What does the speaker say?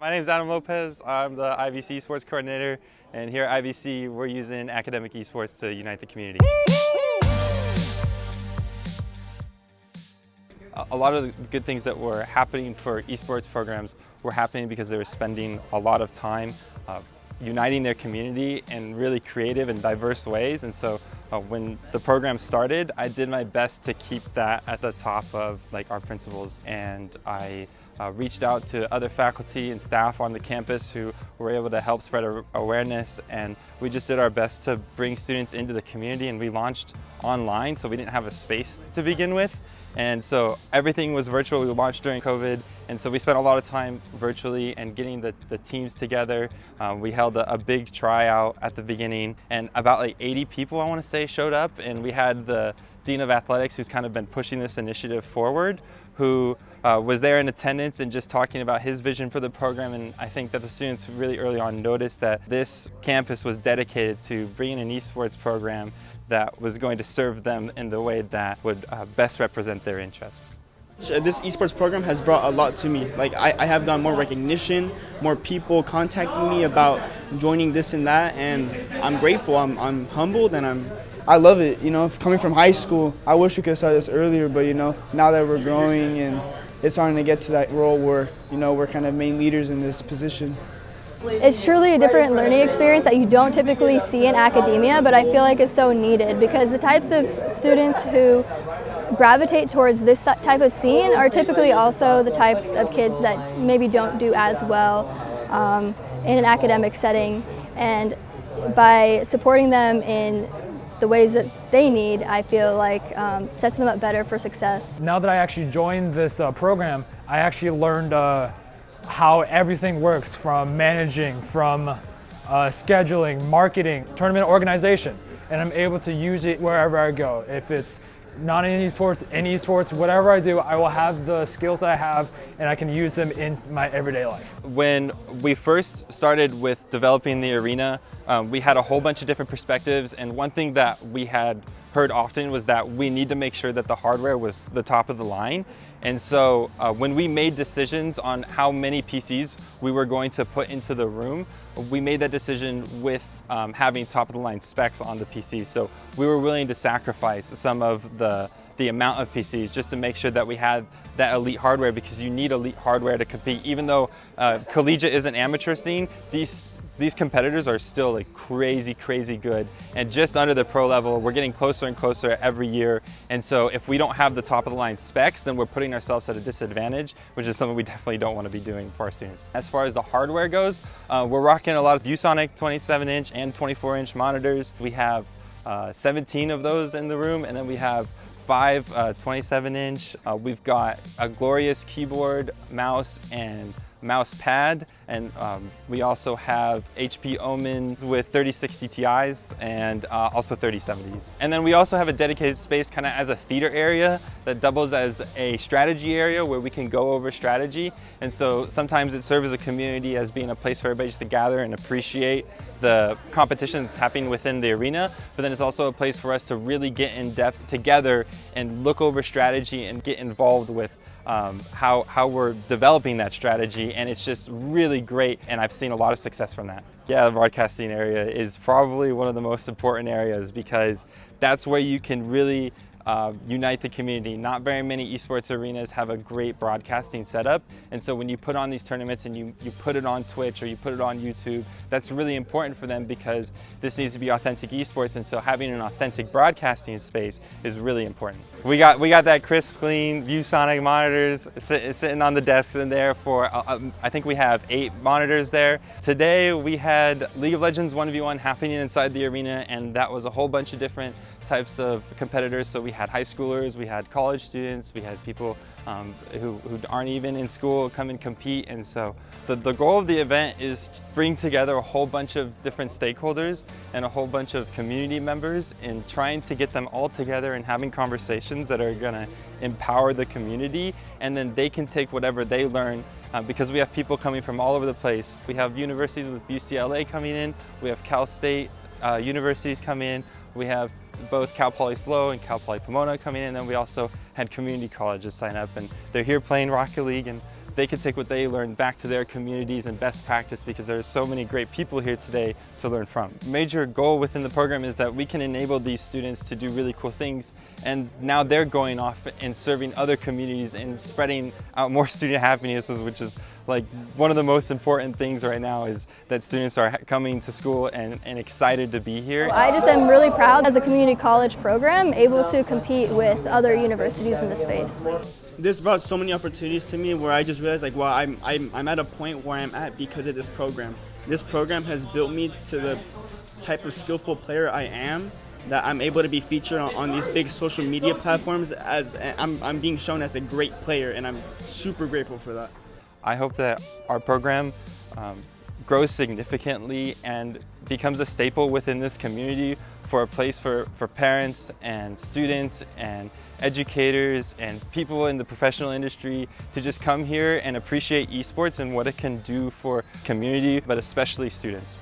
My name is Adam Lopez. I'm the IVC Esports Coordinator, and here at IVC, we're using academic esports to unite the community. A lot of the good things that were happening for esports programs were happening because they were spending a lot of time uh, uniting their community in really creative and diverse ways. And so uh, when the program started, I did my best to keep that at the top of like our principles. And I uh, reached out to other faculty and staff on the campus who were able to help spread awareness. And we just did our best to bring students into the community and we launched online. So we didn't have a space to begin with. And so everything was virtual. We launched during COVID. And so we spent a lot of time virtually and getting the, the teams together. Um, we held a, a, big tryout at the beginning and about like 80 people, I wanna say, showed up. And we had the Dean of Athletics who's kind of been pushing this initiative forward, who uh, was there in attendance and just talking about his vision for the program. And I think that the students really early on noticed that this campus was dedicated to bringing an esports program that was going to serve them in the way that would uh, best represent their interests. This esports program has brought a lot to me. Like I, I, have gotten more recognition, more people contacting me about joining this and that, and I'm grateful. I'm, I'm humbled, and I'm I love it. You know, coming from high school, I wish we could have started this earlier, but you know, now that we're growing and it's starting to get to that role where you know we're kind of main leaders in this position. It's truly a different learning experience that you don't typically see in academia, but I feel like it's so needed because the types of students who gravitate towards this type of scene are typically also the types of kids that maybe don't do as well um, in an academic setting. And by supporting them in the ways that they need, I feel like um, sets them up better for success. Now that I actually joined this uh, program, I actually learned uh, how everything works from managing, from uh, scheduling, marketing, tournament organization. And I'm able to use it wherever I go. If it's not in esports, in esports, whatever I do, I will have the skills that I have and I can use them in my everyday life. When we first started with developing the arena, um, we had a whole bunch of different perspectives and one thing that we had heard often was that we need to make sure that the hardware was the top of the line and so uh, when we made decisions on how many PCs we were going to put into the room, we made that decision with um, having top of the line specs on the PCs. So we were willing to sacrifice some of the the amount of PCs just to make sure that we had that elite hardware because you need elite hardware to compete. Even though uh, collegiate is an amateur scene, these these competitors are still like crazy, crazy good. And just under the pro level, we're getting closer and closer every year. And so if we don't have the top of the line specs, then we're putting ourselves at a disadvantage, which is something we definitely don't want to be doing for our students. As far as the hardware goes, uh, we're rocking a lot of ViewSonic 27 inch and 24 inch monitors. We have uh, 17 of those in the room, and then we have five uh, 27 inch. Uh, we've got a glorious keyboard, mouse, and mouse pad and um, we also have HP Omens with 3060 Ti's and uh, also 3070s. And then we also have a dedicated space kind of as a theater area that doubles as a strategy area where we can go over strategy. And so sometimes it serves as a community as being a place for everybody just to gather and appreciate the competition that's happening within the arena, but then it's also a place for us to really get in depth together and look over strategy and get involved with um, how, how we're developing that strategy and it's just really great and I've seen a lot of success from that. Yeah, the broadcasting area is probably one of the most important areas because that's where you can really uh, unite the community. Not very many esports arenas have a great broadcasting setup. And so when you put on these tournaments and you, you put it on Twitch or you put it on YouTube, that's really important for them because this needs to be authentic esports. And so having an authentic broadcasting space is really important. We got, we got that crisp, clean ViewSonic monitors sit, sitting on the desks in there for, uh, um, I think we have eight monitors there. Today we had League of Legends 1v1 happening inside the arena and that was a whole bunch of different types of competitors. So we had high schoolers, we had college students, we had people um, who, who, aren't even in school come and compete. And so the, the goal of the event is to bring together a whole bunch of different stakeholders and a whole bunch of community members and trying to get them all together and having conversations that are gonna empower the community. And then they can take whatever they learn uh, because we have people coming from all over the place. We have universities with UCLA coming in, we have Cal State uh, universities coming in, we have both Cal Poly SLO and Cal Poly Pomona coming in, and then we also had community colleges sign up, and they're here playing Rocket League, and they could take what they learned back to their communities and best practice because there are so many great people here today to learn from. Major goal within the program is that we can enable these students to do really cool things and now they're going off and serving other communities and spreading out more student happiness which is like one of the most important things right now is that students are coming to school and, and excited to be here. I just am really proud as a community college program able to compete with other universities in the space. This brought so many opportunities to me where I just realized like, wow, I'm, I'm, I'm at a point where I'm at because of this program. This program has built me to the type of skillful player I am that I'm able to be featured on, on, these big social media platforms as I'm, I'm being shown as a great player and I'm super grateful for that. I hope that our program um, grows significantly and becomes a staple within this community for a place for, for parents and students and educators and people in the professional industry to just come here and appreciate esports and what it can do for community, but especially students.